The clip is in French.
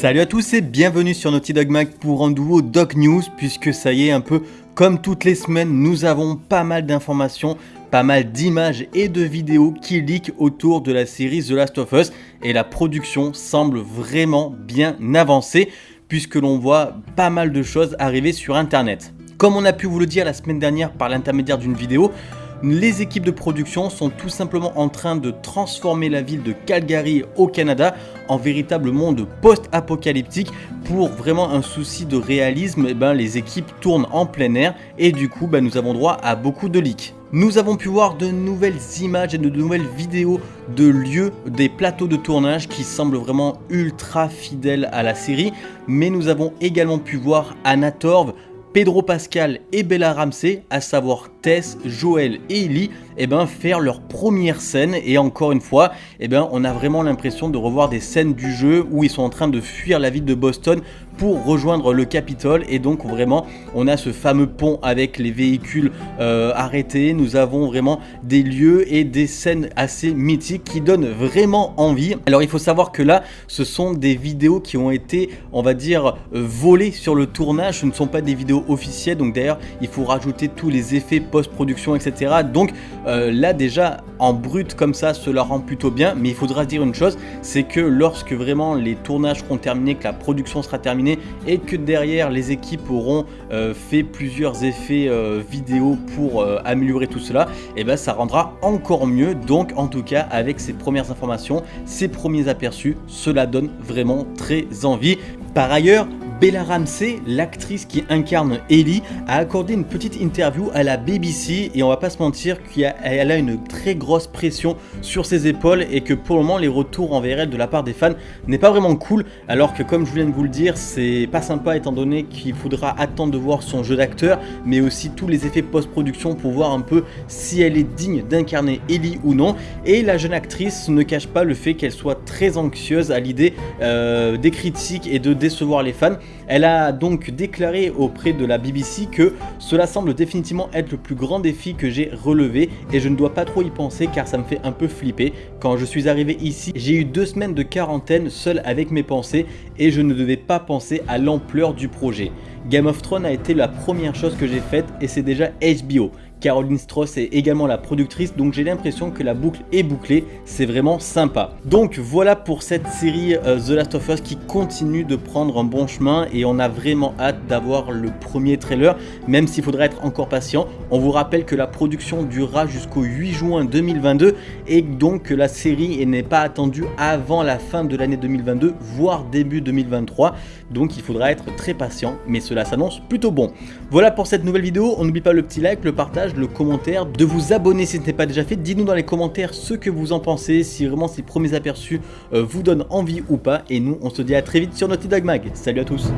Salut à tous et bienvenue sur Naughty Dog Mag pour un nouveau Dog News puisque ça y est un peu comme toutes les semaines nous avons pas mal d'informations, pas mal d'images et de vidéos qui leak autour de la série The Last of Us et la production semble vraiment bien avancée puisque l'on voit pas mal de choses arriver sur internet. Comme on a pu vous le dire la semaine dernière par l'intermédiaire d'une vidéo, les équipes de production sont tout simplement en train de transformer la ville de Calgary au Canada en véritable monde post-apocalyptique pour vraiment un souci de réalisme, eh ben, les équipes tournent en plein air et du coup ben, nous avons droit à beaucoup de leaks. Nous avons pu voir de nouvelles images et de nouvelles vidéos de lieux, des plateaux de tournage qui semblent vraiment ultra fidèles à la série, mais nous avons également pu voir Anna Torv, Pedro Pascal et Bella Ramsey, à savoir Tess, Joël et Ellie, eh ben, faire leur première scène. Et encore une fois, eh ben, on a vraiment l'impression de revoir des scènes du jeu où ils sont en train de fuir la ville de Boston pour rejoindre le Capitole. Et donc vraiment on a ce fameux pont avec les véhicules euh, arrêtés, nous avons vraiment des lieux et des scènes assez mythiques qui donnent vraiment envie. Alors il faut savoir que là ce sont des vidéos qui ont été on va dire euh, volées sur le tournage, ce ne sont pas des vidéos officielles. Donc d'ailleurs il faut rajouter tous les effets post-production etc. Donc euh, là déjà en brut comme ça cela rend plutôt bien mais il faudra dire une chose c'est que lorsque vraiment les tournages seront terminés, que la production sera terminée et que derrière les équipes auront euh, fait plusieurs effets euh, vidéo pour améliorer tout cela, et eh ben ça rendra encore mieux. Donc en tout cas avec ces premières informations, ces premiers aperçus, cela donne vraiment très envie. Par ailleurs, Bella Ramsey, l'actrice qui incarne Ellie, a accordé une petite interview à la BBC et on va pas se mentir qu'elle a une très grosse pression sur ses épaules et que pour le moment les retours envers elle de la part des fans n'est pas vraiment cool. Alors que comme je viens de vous le dire c'est pas sympa étant donné qu'il faudra attendre de voir son jeu d'acteur mais aussi tous les effets post-production pour voir un peu si elle est digne d'incarner Ellie ou non. Et la jeune actrice ne cache pas le fait qu'elle soit très anxieuse à l'idée euh, des critiques et de décevoir les fans elle a donc déclaré auprès de la BBC que cela semble définitivement être le plus grand défi que j'ai relevé et je ne dois pas trop y penser car ça me fait un peu flipper. Quand je suis arrivé ici, j'ai eu deux semaines de quarantaine seul avec mes pensées et je ne devais pas penser à l'ampleur du projet. Game of Thrones a été la première chose que j'ai faite et c'est déjà HBO. Caroline Strauss est également la productrice, donc j'ai l'impression que la boucle est bouclée, c'est vraiment sympa. Donc voilà pour cette série euh, The Last of Us qui continue de prendre un bon chemin et on a vraiment hâte d'avoir le premier trailer, même s'il faudra être encore patient. On vous rappelle que la production durera jusqu'au 8 juin 2022 et donc que la série n'est pas attendue avant la fin de l'année 2022, voire début 2023. Donc il faudra être très patient, mais cela s'annonce plutôt bon. Voilà pour cette nouvelle vidéo, on n'oublie pas le petit like, le partage, le commentaire, de vous abonner si ce n'est pas déjà fait. Dites-nous dans les commentaires ce que vous en pensez, si vraiment ces premiers aperçus euh, vous donnent envie ou pas. Et nous, on se dit à très vite sur Naughty Dog Mag. Salut à tous